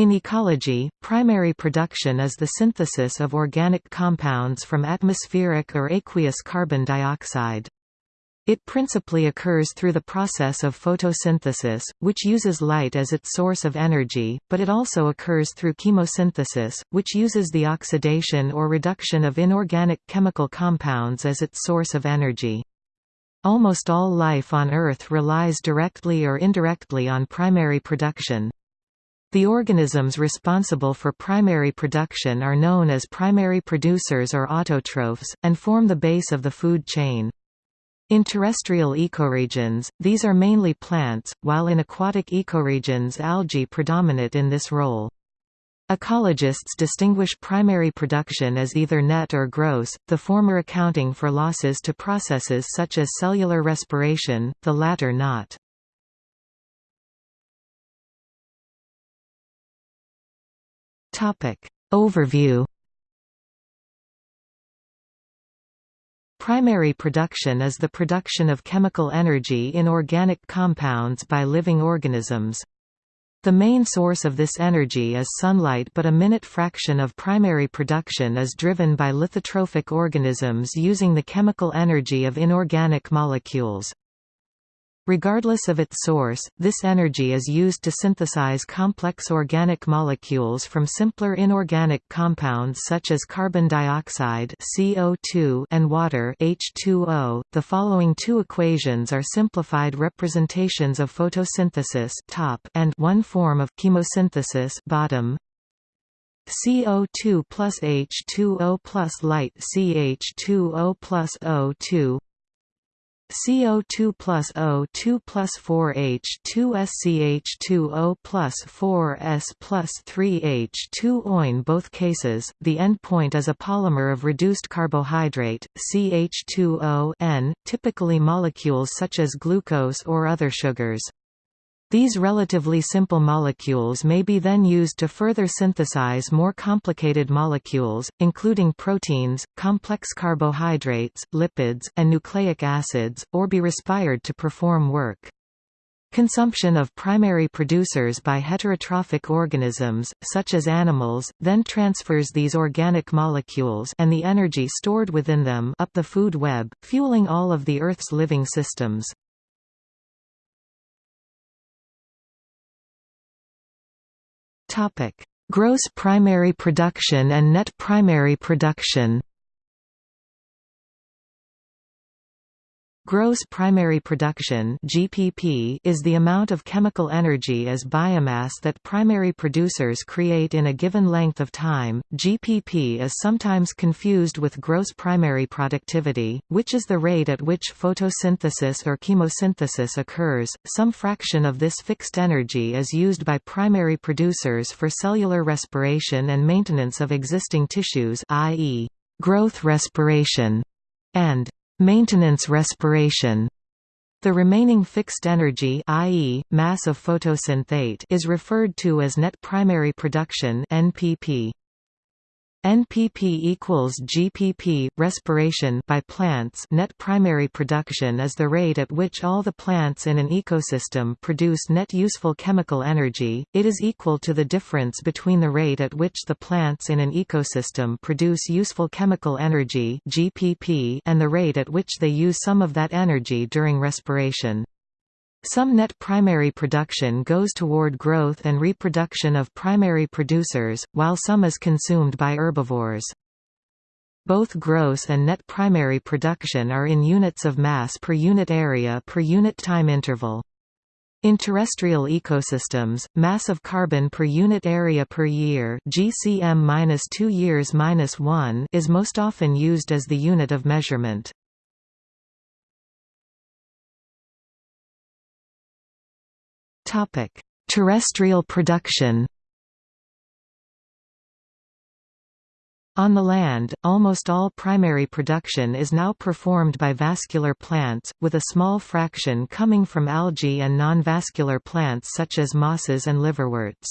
In ecology, primary production is the synthesis of organic compounds from atmospheric or aqueous carbon dioxide. It principally occurs through the process of photosynthesis, which uses light as its source of energy, but it also occurs through chemosynthesis, which uses the oxidation or reduction of inorganic chemical compounds as its source of energy. Almost all life on Earth relies directly or indirectly on primary production. The organisms responsible for primary production are known as primary producers or autotrophs, and form the base of the food chain. In terrestrial ecoregions, these are mainly plants, while in aquatic ecoregions algae predominate in this role. Ecologists distinguish primary production as either net or gross, the former accounting for losses to processes such as cellular respiration, the latter not. Topic. Overview Primary production is the production of chemical energy in organic compounds by living organisms. The main source of this energy is sunlight but a minute fraction of primary production is driven by lithotrophic organisms using the chemical energy of inorganic molecules. Regardless of its source, this energy is used to synthesize complex organic molecules from simpler inorganic compounds such as carbon dioxide (CO2) and water (H2O). The following two equations are simplified representations of photosynthesis (top) and one form of chemosynthesis (bottom). CO2 plus H2O plus light CH2O plus O2 CO2 plus O2 plus 4H2 SCH2O plus 4S plus 3H2O. In both cases, the endpoint is a polymer of reduced carbohydrate, CH2O N, typically molecules such as glucose or other sugars. These relatively simple molecules may be then used to further synthesize more complicated molecules, including proteins, complex carbohydrates, lipids, and nucleic acids, or be respired to perform work. Consumption of primary producers by heterotrophic organisms, such as animals, then transfers these organic molecules and the energy stored within them up the food web, fueling all of the Earth's living systems. Topic: Gross primary production and net primary production. Gross primary production (GPP) is the amount of chemical energy as biomass that primary producers create in a given length of time. GPP is sometimes confused with gross primary productivity, which is the rate at which photosynthesis or chemosynthesis occurs. Some fraction of this fixed energy is used by primary producers for cellular respiration and maintenance of existing tissues, i.e., growth respiration, and Maintenance respiration the remaining fixed energy i.e., mass of photosynthate is referred to as net primary production NPP. NPP equals GPP respiration by plants. Net primary production is the rate at which all the plants in an ecosystem produce net useful chemical energy. It is equal to the difference between the rate at which the plants in an ecosystem produce useful chemical energy GPP and the rate at which they use some of that energy during respiration some net primary production goes toward growth and reproduction of primary producers, while some is consumed by herbivores. Both gross and net primary production are in units of mass per unit area per unit time interval. In terrestrial ecosystems, mass of carbon per unit area per year (GCM-2 years-1) is most often used as the unit of measurement. Topic: Terrestrial production. On the land, almost all primary production is now performed by vascular plants, with a small fraction coming from algae and non-vascular plants such as mosses and liverworts.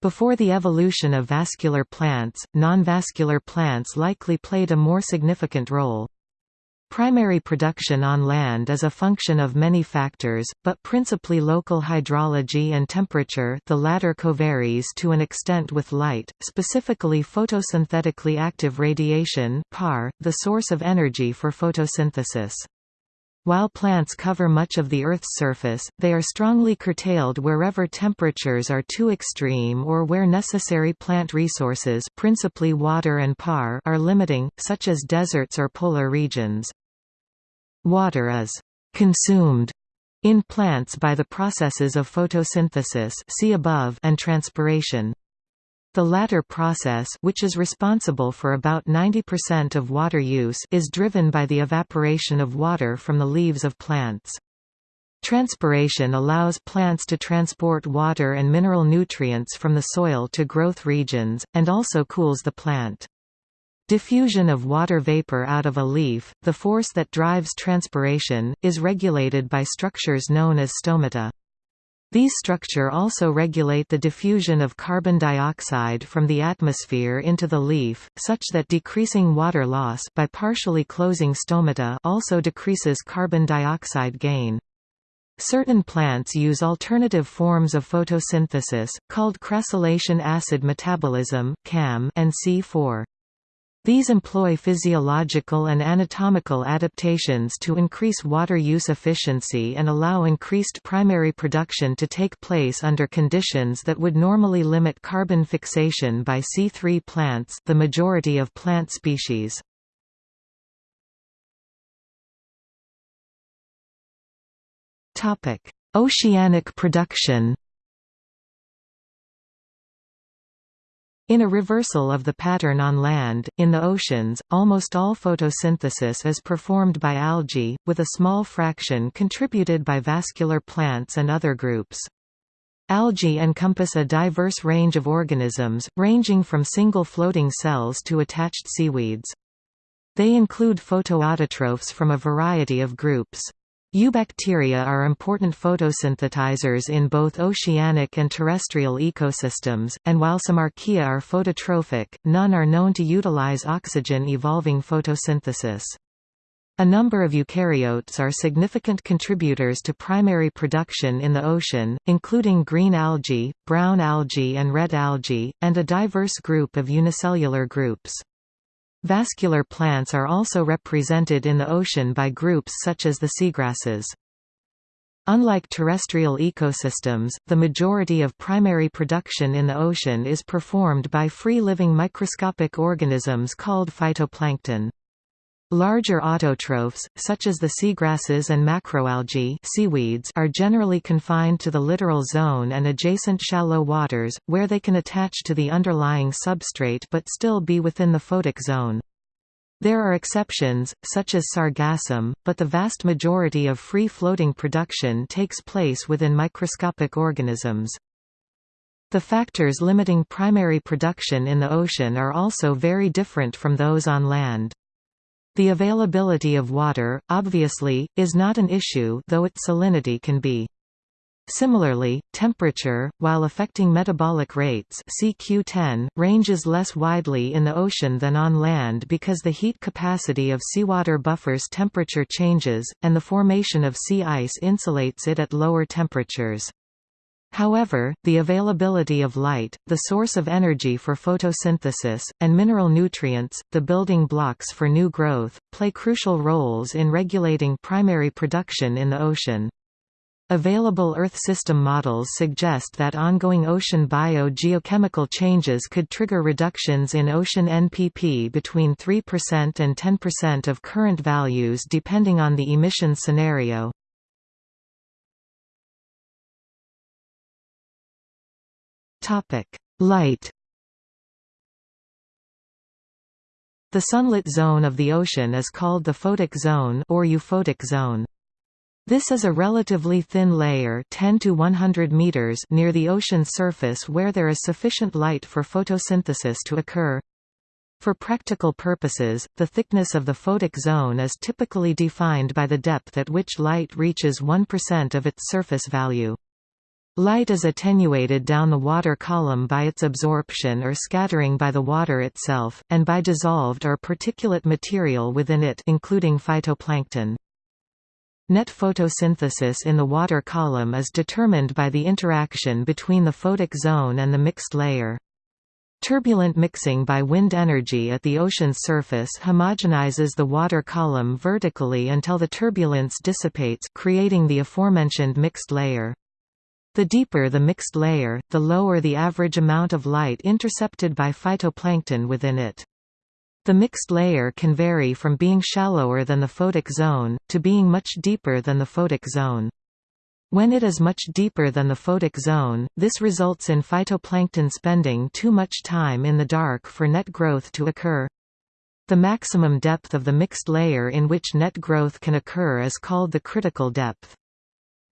Before the evolution of vascular plants, non-vascular plants likely played a more significant role. Primary production on land is a function of many factors, but principally local hydrology and temperature the latter covaries to an extent with light, specifically photosynthetically active radiation PAR, the source of energy for photosynthesis. While plants cover much of the Earth's surface, they are strongly curtailed wherever temperatures are too extreme or where necessary plant resources principally water and PAR are limiting, such as deserts or polar regions. Water is «consumed» in plants by the processes of photosynthesis see above and transpiration. The latter process which is responsible for about 90% of water use is driven by the evaporation of water from the leaves of plants. Transpiration allows plants to transport water and mineral nutrients from the soil to growth regions, and also cools the plant. Diffusion of water vapor out of a leaf, the force that drives transpiration, is regulated by structures known as stomata. These structure also regulate the diffusion of carbon dioxide from the atmosphere into the leaf, such that decreasing water loss by partially closing stomata also decreases carbon dioxide gain. Certain plants use alternative forms of photosynthesis, called crassulacean acid metabolism and C4. These employ physiological and anatomical adaptations to increase water use efficiency and allow increased primary production to take place under conditions that would normally limit carbon fixation by C3 plants the majority of plant species. Oceanic production In a reversal of the pattern on land, in the oceans, almost all photosynthesis is performed by algae, with a small fraction contributed by vascular plants and other groups. Algae encompass a diverse range of organisms, ranging from single floating cells to attached seaweeds. They include photoautotrophs from a variety of groups. Eubacteria are important photosynthesizers in both oceanic and terrestrial ecosystems, and while some archaea are phototrophic, none are known to utilize oxygen-evolving photosynthesis. A number of eukaryotes are significant contributors to primary production in the ocean, including green algae, brown algae and red algae, and a diverse group of unicellular groups. Vascular plants are also represented in the ocean by groups such as the seagrasses. Unlike terrestrial ecosystems, the majority of primary production in the ocean is performed by free-living microscopic organisms called phytoplankton. Larger autotrophs, such as the seagrasses and macroalgae seaweeds are generally confined to the littoral zone and adjacent shallow waters, where they can attach to the underlying substrate but still be within the photic zone. There are exceptions, such as sargassum, but the vast majority of free-floating production takes place within microscopic organisms. The factors limiting primary production in the ocean are also very different from those on land. The availability of water, obviously, is not an issue though its salinity can be. Similarly, temperature, while affecting metabolic rates CQ10, ranges less widely in the ocean than on land because the heat capacity of seawater buffers temperature changes, and the formation of sea ice insulates it at lower temperatures. However, the availability of light, the source of energy for photosynthesis, and mineral nutrients, the building blocks for new growth, play crucial roles in regulating primary production in the ocean. Available Earth system models suggest that ongoing ocean bio-geochemical changes could trigger reductions in ocean NPP between 3% and 10% of current values depending on the emission scenario. Light The sunlit zone of the ocean is called the photic zone or euphotic zone. This is a relatively thin layer 10 to 100 meters near the ocean surface where there is sufficient light for photosynthesis to occur. For practical purposes, the thickness of the photic zone is typically defined by the depth at which light reaches 1% of its surface value. Light is attenuated down the water column by its absorption or scattering by the water itself, and by dissolved or particulate material within it including phytoplankton. Net photosynthesis in the water column is determined by the interaction between the photic zone and the mixed layer. Turbulent mixing by wind energy at the ocean's surface homogenizes the water column vertically until the turbulence dissipates creating the aforementioned mixed layer. The deeper the mixed layer, the lower the average amount of light intercepted by phytoplankton within it. The mixed layer can vary from being shallower than the photic zone, to being much deeper than the photic zone. When it is much deeper than the photic zone, this results in phytoplankton spending too much time in the dark for net growth to occur. The maximum depth of the mixed layer in which net growth can occur is called the critical depth.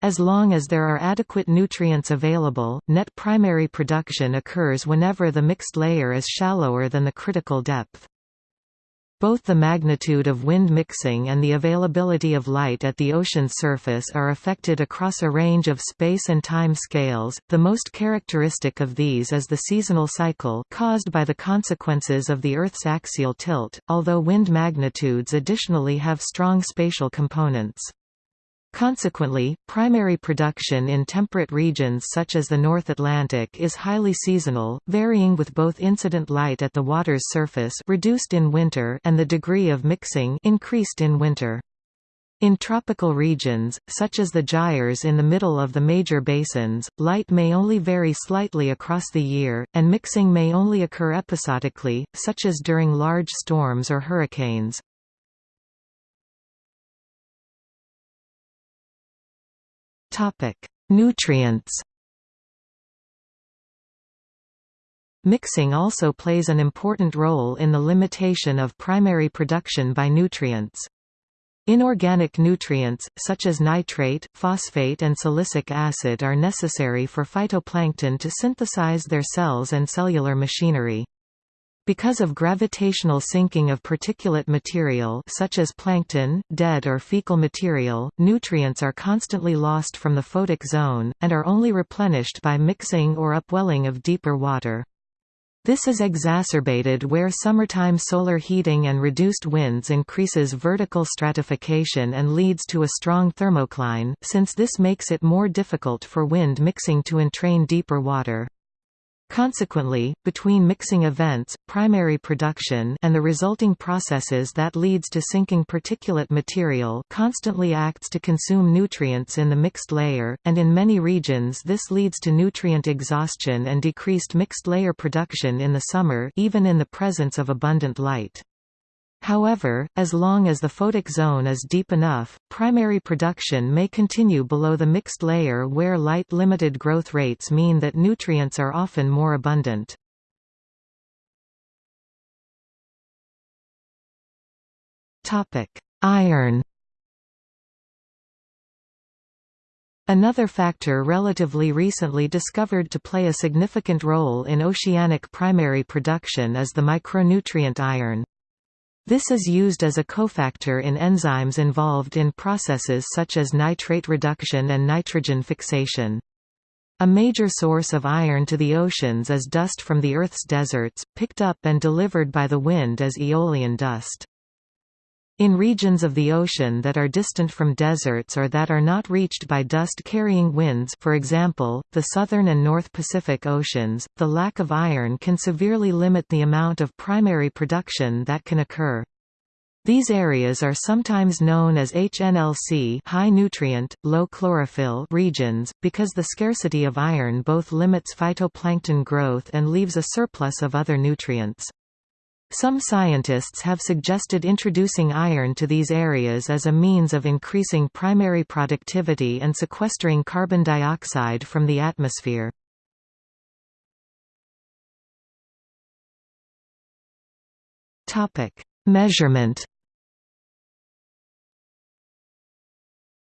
As long as there are adequate nutrients available, net primary production occurs whenever the mixed layer is shallower than the critical depth. Both the magnitude of wind mixing and the availability of light at the ocean's surface are affected across a range of space and time scales. The most characteristic of these is the seasonal cycle caused by the consequences of the Earth's axial tilt, although wind magnitudes additionally have strong spatial components. Consequently, primary production in temperate regions such as the North Atlantic is highly seasonal, varying with both incident light at the water's surface reduced in winter and the degree of mixing increased in winter. In tropical regions, such as the gyres in the middle of the major basins, light may only vary slightly across the year, and mixing may only occur episodically, such as during large storms or hurricanes. Topic: Nutrients. Mixing also plays an important role in the limitation of primary production by nutrients. Inorganic nutrients, such as nitrate, phosphate and silicic acid are necessary for phytoplankton to synthesize their cells and cellular machinery. Because of gravitational sinking of particulate material such as plankton, dead or fecal material, nutrients are constantly lost from the photic zone, and are only replenished by mixing or upwelling of deeper water. This is exacerbated where summertime solar heating and reduced winds increases vertical stratification and leads to a strong thermocline, since this makes it more difficult for wind mixing to entrain deeper water. Consequently, between mixing events, primary production and the resulting processes that leads to sinking particulate material constantly acts to consume nutrients in the mixed layer, and in many regions this leads to nutrient exhaustion and decreased mixed layer production in the summer even in the presence of abundant light. However, as long as the photic zone is deep enough, primary production may continue below the mixed layer where light-limited growth rates mean that nutrients are often more abundant. Iron Another factor relatively recently discovered to play a significant role in oceanic primary production is the micronutrient iron. This is used as a cofactor in enzymes involved in processes such as nitrate reduction and nitrogen fixation. A major source of iron to the oceans is dust from the Earth's deserts, picked up and delivered by the wind as aeolian dust. In regions of the ocean that are distant from deserts or that are not reached by dust-carrying winds for example, the Southern and North Pacific Oceans, the lack of iron can severely limit the amount of primary production that can occur. These areas are sometimes known as HNLC high nutrient, low chlorophyll regions, because the scarcity of iron both limits phytoplankton growth and leaves a surplus of other nutrients. Some scientists have suggested introducing iron to these areas as a means of increasing primary productivity and sequestering carbon dioxide from the atmosphere. Measurement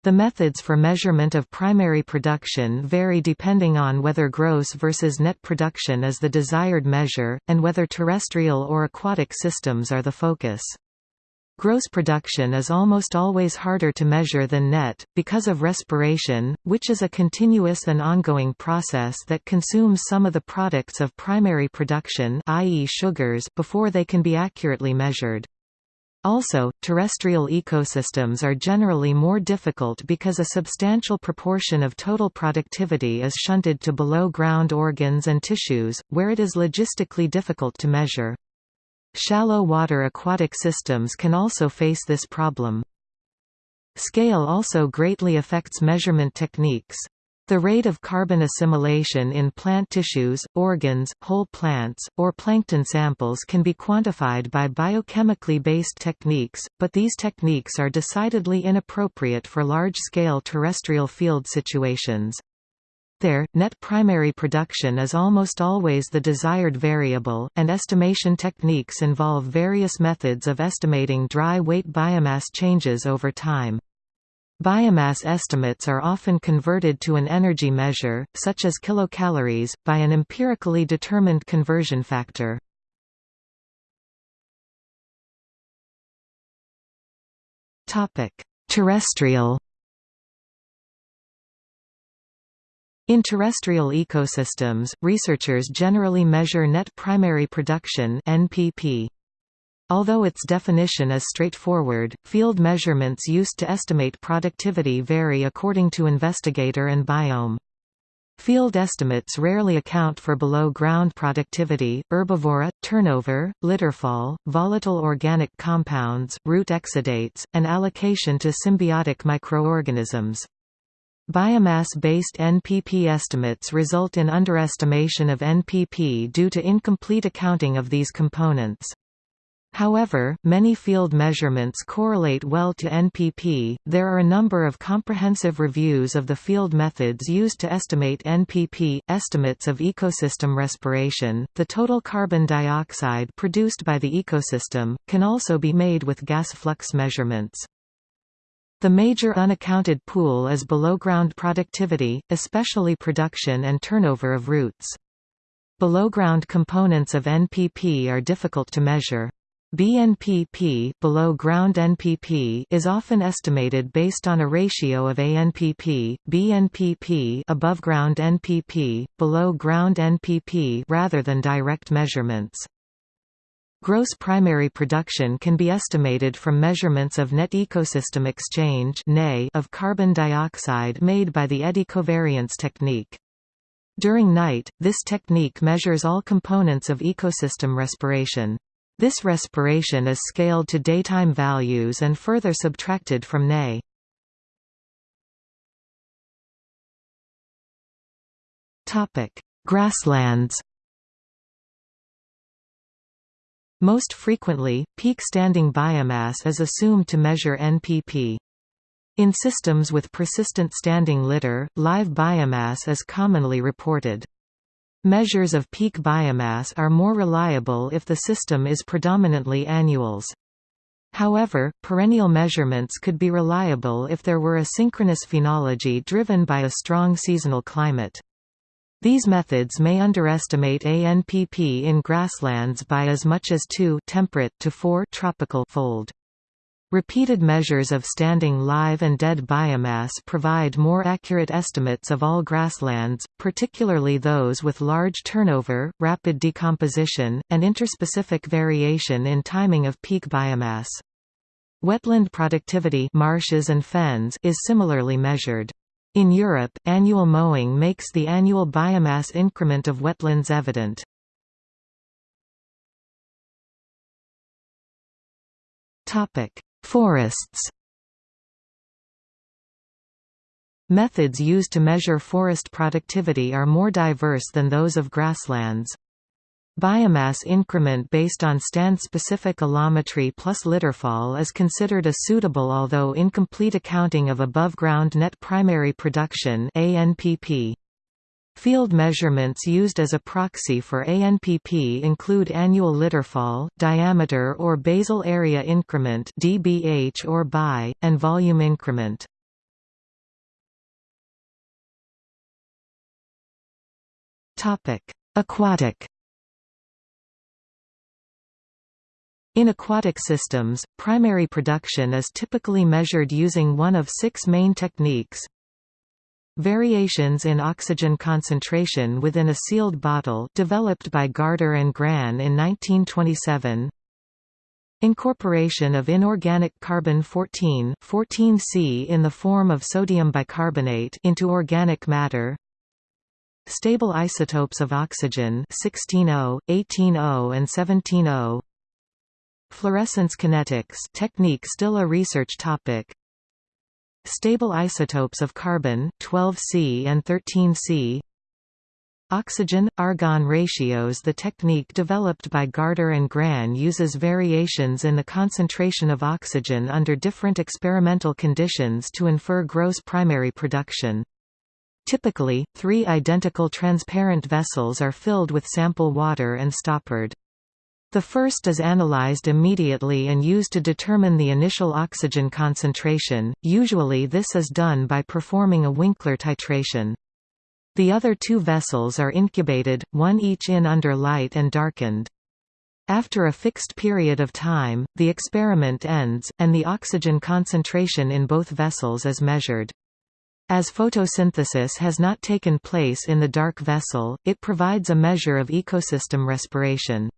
The methods for measurement of primary production vary depending on whether gross versus net production is the desired measure, and whether terrestrial or aquatic systems are the focus. Gross production is almost always harder to measure than net, because of respiration, which is a continuous and ongoing process that consumes some of the products of primary production i.e. sugars before they can be accurately measured. Also, terrestrial ecosystems are generally more difficult because a substantial proportion of total productivity is shunted to below-ground organs and tissues, where it is logistically difficult to measure. Shallow water aquatic systems can also face this problem. Scale also greatly affects measurement techniques. The rate of carbon assimilation in plant tissues, organs, whole plants, or plankton samples can be quantified by biochemically based techniques, but these techniques are decidedly inappropriate for large-scale terrestrial field situations. There, net primary production is almost always the desired variable, and estimation techniques involve various methods of estimating dry weight biomass changes over time. Biomass estimates are often converted to an energy measure, such as kilocalories, by an empirically determined conversion factor. Terrestrial In terrestrial ecosystems, researchers generally measure net primary production NPP. Although its definition is straightforward, field measurements used to estimate productivity vary according to investigator and biome. Field estimates rarely account for below-ground productivity, herbivory, turnover, litterfall, volatile organic compounds, root exudates, and allocation to symbiotic microorganisms. Biomass-based NPP estimates result in underestimation of NPP due to incomplete accounting of these components. However, many field measurements correlate well to NPP. There are a number of comprehensive reviews of the field methods used to estimate NPP, estimates of ecosystem respiration. The total carbon dioxide produced by the ecosystem can also be made with gas flux measurements. The major unaccounted pool is below-ground productivity, especially production and turnover of roots. Below-ground components of NPP are difficult to measure. BNPP below ground NPP is often estimated based on a ratio of ANPP, BNPP above ground NPP, below ground NPP rather than direct measurements. Gross primary production can be estimated from measurements of net ecosystem exchange of carbon dioxide made by the eddy covariance technique. During night, this technique measures all components of ecosystem respiration. This respiration is scaled to daytime values and further subtracted from NE. Grasslands Most frequently, peak standing biomass is assumed to measure NPP. In systems with persistent standing litter, live biomass is commonly reported. Measures of peak biomass are more reliable if the system is predominantly annuals. However, perennial measurements could be reliable if there were a synchronous phenology driven by a strong seasonal climate. These methods may underestimate ANPP in grasslands by as much as 2 temperate to 4 tropical fold. Repeated measures of standing live and dead biomass provide more accurate estimates of all grasslands, particularly those with large turnover, rapid decomposition, and interspecific variation in timing of peak biomass. Wetland productivity marshes and fens is similarly measured. In Europe, annual mowing makes the annual biomass increment of wetlands evident. Forests Methods used to measure forest productivity are more diverse than those of grasslands. Biomass increment based on stand-specific allometry plus litterfall is considered a suitable although incomplete accounting of above-ground net primary production ANPP. Field measurements used as a proxy for ANPP include annual litterfall, diameter or basal area increment dBH or BI, and volume increment. Topic: Aquatic In aquatic systems, primary production is typically measured using one of six main techniques. Variations in oxygen concentration within a sealed bottle developed by Gaarder and Gran in 1927 Incorporation of inorganic carbon-14 14C in the form of sodium bicarbonate into organic matter. Stable isotopes of oxygen 16O, 18O and 17O Fluorescence kinetics technique still a research topic Stable isotopes of carbon 12C and 13C Oxygen-argon ratios The technique developed by Gaarder and Gran uses variations in the concentration of oxygen under different experimental conditions to infer gross primary production. Typically, three identical transparent vessels are filled with sample water and stoppered. The first is analyzed immediately and used to determine the initial oxygen concentration, usually this is done by performing a Winkler titration. The other two vessels are incubated, one each in under light and darkened. After a fixed period of time, the experiment ends, and the oxygen concentration in both vessels is measured. As photosynthesis has not taken place in the dark vessel, it provides a measure of ecosystem respiration.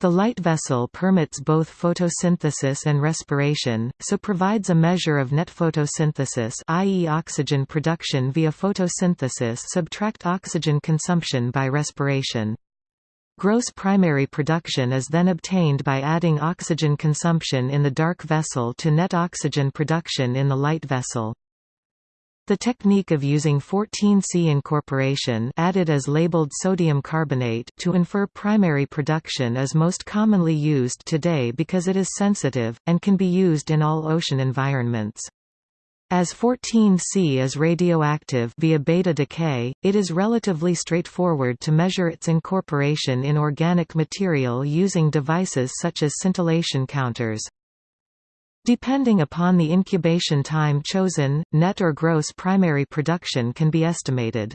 The light vessel permits both photosynthesis and respiration, so provides a measure of net photosynthesis i.e. oxygen production via photosynthesis subtract oxygen consumption by respiration. Gross primary production is then obtained by adding oxygen consumption in the dark vessel to net oxygen production in the light vessel. The technique of using 14C incorporation added as labeled sodium carbonate to infer primary production is most commonly used today because it is sensitive, and can be used in all ocean environments. As 14C is radioactive via beta decay, it is relatively straightforward to measure its incorporation in organic material using devices such as scintillation counters. Depending upon the incubation time chosen, net or gross primary production can be estimated.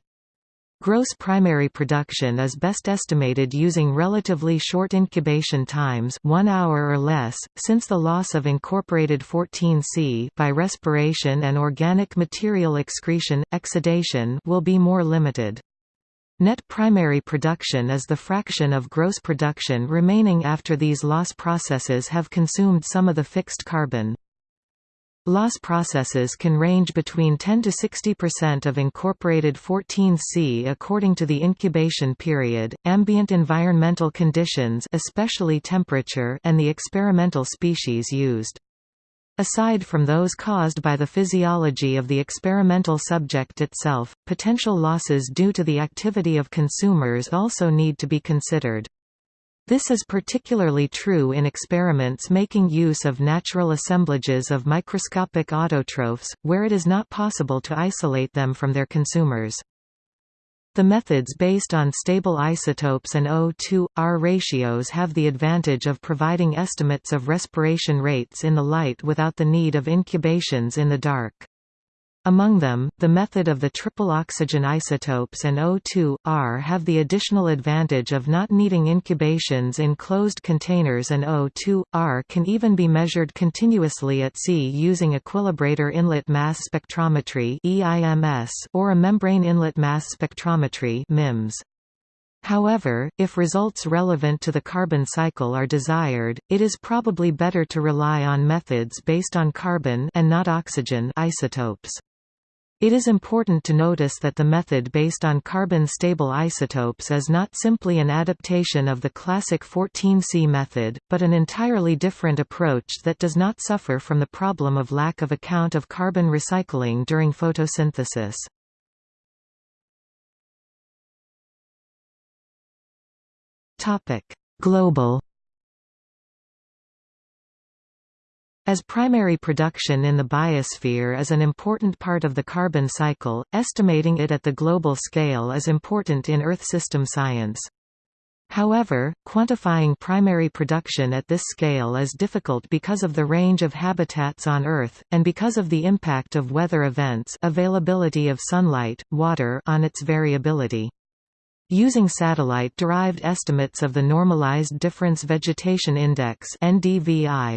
Gross primary production is best estimated using relatively short incubation times 1 hour or less, since the loss of incorporated 14C by respiration and organic material excretion, exudation will be more limited. Net primary production is the fraction of gross production remaining after these loss processes have consumed some of the fixed carbon. Loss processes can range between 10 to 60% of incorporated 14C according to the incubation period, ambient environmental conditions especially temperature and the experimental species used. Aside from those caused by the physiology of the experimental subject itself, potential losses due to the activity of consumers also need to be considered. This is particularly true in experiments making use of natural assemblages of microscopic autotrophs, where it is not possible to isolate them from their consumers. The methods based on stable isotopes and O2-R ratios have the advantage of providing estimates of respiration rates in the light without the need of incubations in the dark. Among them, the method of the triple oxygen isotopes and O2-R have the additional advantage of not needing incubations in closed containers and O2-R can even be measured continuously at sea using equilibrator inlet mass spectrometry or a membrane inlet mass spectrometry MIMS. However, if results relevant to the carbon cycle are desired, it is probably better to rely on methods based on carbon and not oxygen isotopes. It is important to notice that the method based on carbon-stable isotopes is not simply an adaptation of the classic 14C method, but an entirely different approach that does not suffer from the problem of lack of account of carbon recycling during photosynthesis. Global As primary production in the biosphere is an important part of the carbon cycle, estimating it at the global scale is important in Earth system science. However, quantifying primary production at this scale is difficult because of the range of habitats on Earth, and because of the impact of weather events availability of sunlight, water on its variability. Using satellite-derived estimates of the Normalized Difference Vegetation Index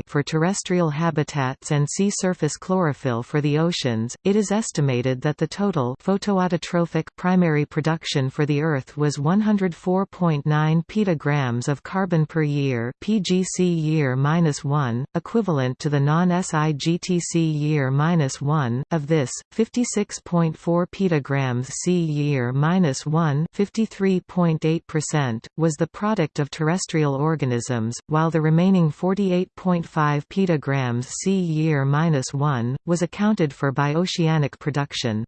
for terrestrial habitats and sea surface chlorophyll for the oceans, it is estimated that the total photoautotrophic primary production for the Earth was 104.9 petagrams of carbon per year (pgc year -1), equivalent to the non-SIGTC year -1. Of this, 56.4 petagrams C year -1, 53 3.8%, was the product of terrestrial organisms, while the remaining 48.5 petagrams C year-1, was accounted for by oceanic production.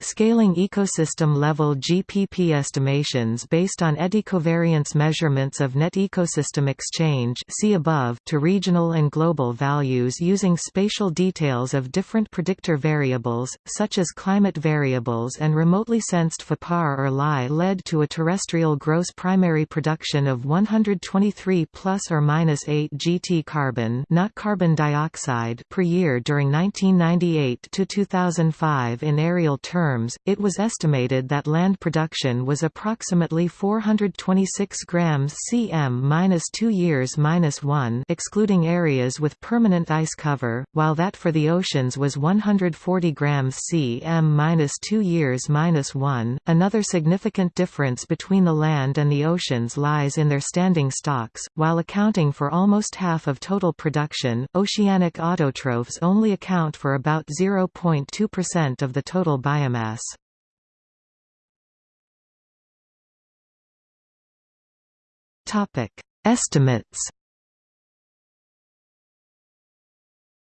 Scaling ecosystem-level GPP estimations based on eddy covariance measurements of net ecosystem exchange see above to regional and global values using spatial details of different predictor variables, such as climate variables and remotely sensed FAPAR or LI led to a terrestrial gross primary production of 123 plus or minus 8 GT carbon not carbon dioxide per year during 1998 to 2005 in areal terms terms, it was estimated that land production was approximately 426 grams cm-2 years-1 excluding areas with permanent ice cover, while that for the oceans was 140 grams cm-2 years-1. Another significant difference between the land and the oceans lies in their standing stocks, while accounting for almost half of total production, oceanic autotrophs only account for about 0.2% of the total biomass biomass. Estimates.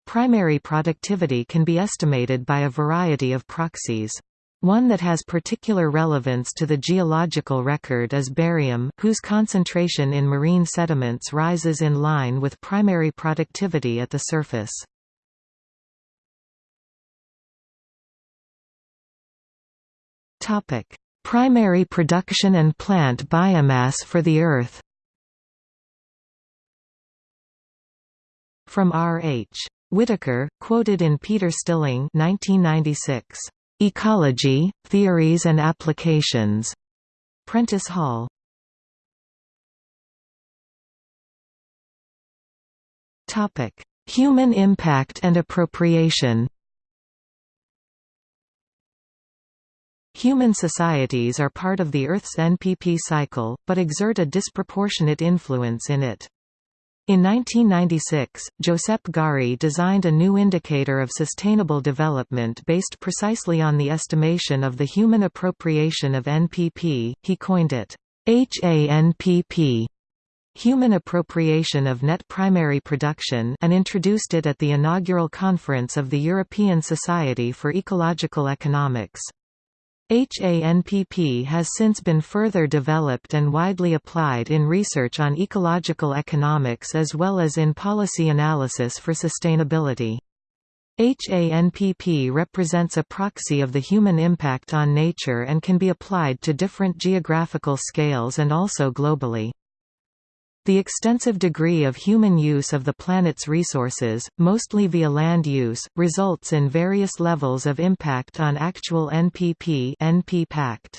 Primary productivity can be estimated by a variety of proxies. One that has particular relevance to the geological record is barium, whose concentration in marine sediments rises in line with primary productivity at the surface. Topic: Primary production and plant biomass for the Earth. From R. H. Whittaker, quoted in Peter Stiling 1996. Ecology, Theories and Applications. Prentice Hall. Topic: Human impact and appropriation. Human societies are part of the Earth's NPP cycle, but exert a disproportionate influence in it. In 1996, Josep Gari designed a new indicator of sustainable development based precisely on the estimation of the human appropriation of NPP, he coined it HANPP Human Appropriation of Net Primary Production and introduced it at the inaugural conference of the European Society for Ecological Economics. HANPP has since been further developed and widely applied in research on ecological economics as well as in policy analysis for sustainability. HANPP represents a proxy of the human impact on nature and can be applied to different geographical scales and also globally. The extensive degree of human use of the planet's resources, mostly via land use, results in various levels of impact on actual NPP NP -pact.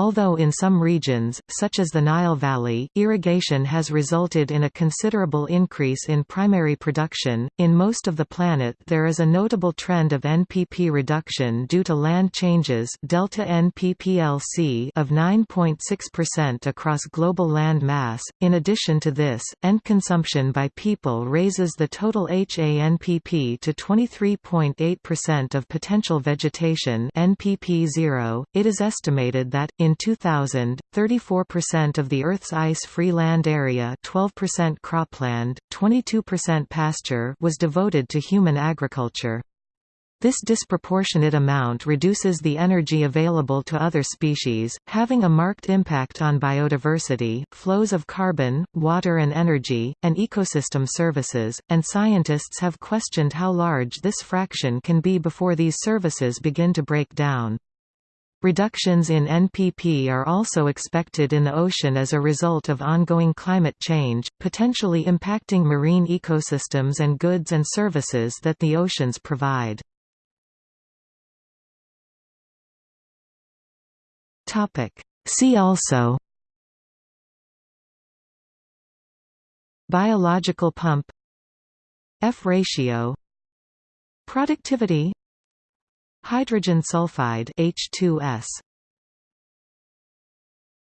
Although in some regions, such as the Nile Valley, irrigation has resulted in a considerable increase in primary production, in most of the planet there is a notable trend of NPP reduction due to land changes delta NPPLC of 9.6% across global land mass. In addition to this, end consumption by people raises the total HANPP to 23.8% of potential vegetation NPP 0. It is estimated that in 2000, 34% of the Earth's ice-free land area 12% cropland, 22% pasture was devoted to human agriculture. This disproportionate amount reduces the energy available to other species, having a marked impact on biodiversity, flows of carbon, water and energy, and ecosystem services, and scientists have questioned how large this fraction can be before these services begin to break down. Reductions in NPP are also expected in the ocean as a result of ongoing climate change, potentially impacting marine ecosystems and goods and services that the oceans provide. See also Biological pump F ratio Productivity Hydrogen sulfide H2S